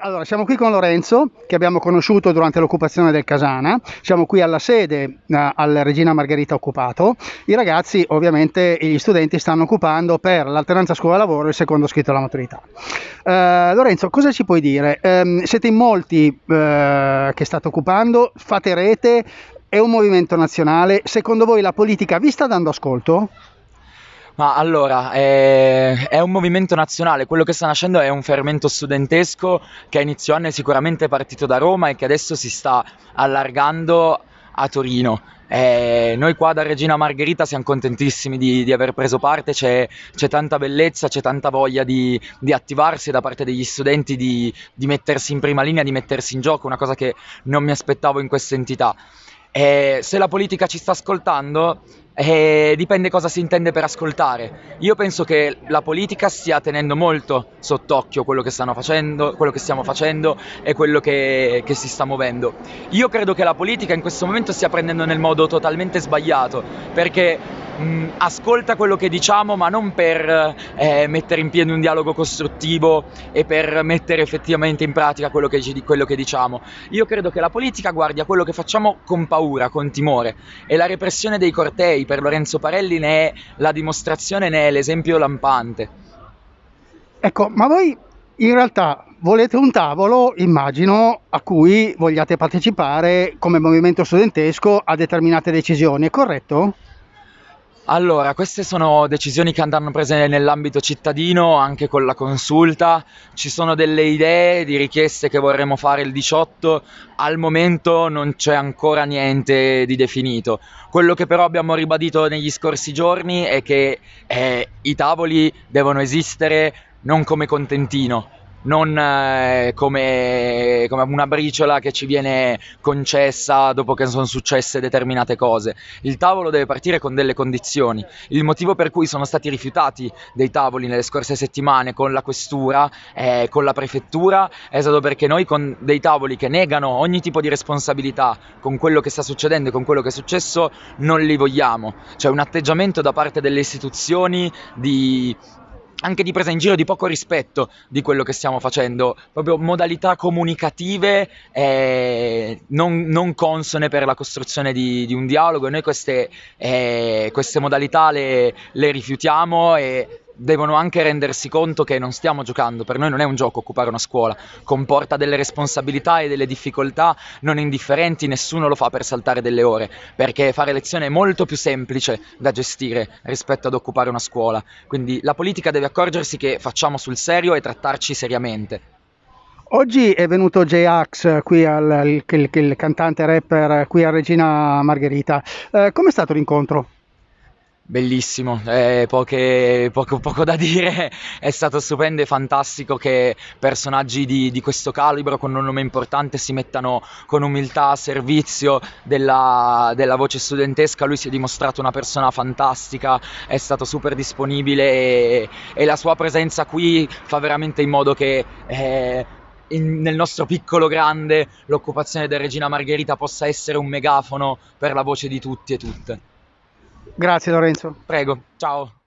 Allora, siamo qui con Lorenzo, che abbiamo conosciuto durante l'occupazione del Casana. Siamo qui alla sede eh, al Regina Margherita occupato. I ragazzi, ovviamente, gli studenti stanno occupando per l'alternanza scuola-lavoro il secondo scritto alla maturità. Eh, Lorenzo, cosa ci puoi dire? Eh, siete in molti eh, che state occupando, fate rete, è un movimento nazionale. Secondo voi la politica vi sta dando ascolto? Ma allora, è, è, un movimento nazionale, quello che sta nascendo è un fermento studentesco che a inizio anno è sicuramente partito da Roma e che adesso si sta allargando a Torino. Eh, noi qua da Regina Margherita siamo contentissimi di, di aver preso parte, c'è, c'è, tanta bellezza, c'è tanta voglia di, di attivarsi da parte degli studenti, di, di, mettersi in prima linea, di mettersi in gioco, una cosa che non mi aspettavo in questa entità. Eh, se la politica ci sta ascoltando, eh, dipende cosa si intende per ascoltare. Io penso che la politica stia tenendo molto sott'occhio quello che, stanno facendo, quello che stiamo facendo e quello che, che si sta muovendo. Io credo che la politica in questo momento stia prendendo nel modo totalmente sbagliato, perché mh, ascolta quello che diciamo, ma non per eh, mettere in piedi un dialogo costruttivo e per mettere effettivamente in pratica quello che, quello che diciamo. Io credo che la politica guardi a quello che facciamo con paura, con timore e la repressione dei cortei per Lorenzo Parelli ne è la dimostrazione, ne è l'esempio lampante. Ecco, ma voi in realtà volete un tavolo, immagino, a cui vogliate partecipare come movimento studentesco a determinate decisioni, è corretto? Allora, queste sono decisioni che andranno prese nell'ambito cittadino, anche con la consulta. Ci sono delle idee di richieste che vorremmo fare il 18, al momento non c'è ancora niente di definito. Quello che però abbiamo ribadito negli scorsi giorni è che eh, i tavoli devono esistere non come contentino, non eh, come, come, una briciola che ci viene concessa dopo che sono successe determinate cose. Il tavolo deve partire con delle condizioni. Il motivo per cui sono stati rifiutati dei tavoli nelle scorse settimane con la questura, eh, con la prefettura, è stato perché noi con dei tavoli che negano ogni tipo di responsabilità con quello che sta succedendo e con quello che è successo non li vogliamo. C'è un atteggiamento da parte delle istituzioni di anche di presa in giro, di poco rispetto di quello che stiamo facendo, proprio modalità comunicative eh, non, non, consone per la costruzione di, di un dialogo. Noi queste, eh, queste modalità le, le rifiutiamo e devono anche rendersi conto che non stiamo giocando, per noi non è un gioco occupare una scuola, comporta delle responsabilità e delle difficoltà non indifferenti, nessuno lo fa per saltare delle ore, perché fare lezione è molto più semplice da gestire rispetto ad occupare una scuola, quindi la politica deve accorgersi che facciamo sul serio e trattarci seriamente. Oggi è venuto J-Ax, il, il, il, cantante rapper qui a Regina Margherita. Eh, Com'è stato l'incontro? Bellissimo, eh, poche, poco, poco, da dire, è stato stupendo e fantastico che personaggi di, di, questo calibro con un nome importante si mettano con umiltà a servizio della, della, voce studentesca, lui si è dimostrato una persona fantastica, è stato super disponibile e, e la sua presenza qui fa veramente in modo che... Eh, in, nel nostro piccolo grande l'occupazione del Regina Margherita possa essere un megafono per la voce di tutti e tutte. Grazie Lorenzo. Prego, ciao.